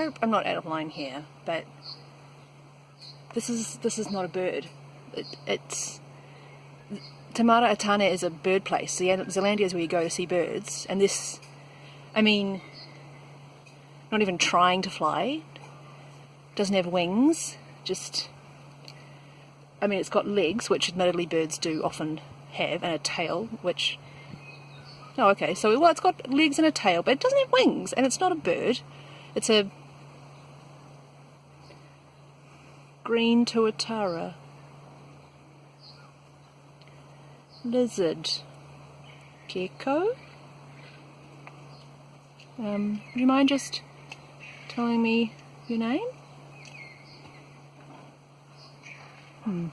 hope I'm not out of line here, but this is this is not a bird. It, it's Te Māra a Tāne is a bird place. Zealandia is where you go to see birds, and this, I mean, not even trying to fly. Doesn't have wings. Just, I mean, it's got legs, which admittedly birds do often have, and a tail, which. Oh, okay. So well, it's got legs and a tail, but it doesn't have wings, and it's not a bird. It's a green tuatara. Lizard. Gecko? Um, would you mind just telling me your name? Hmm.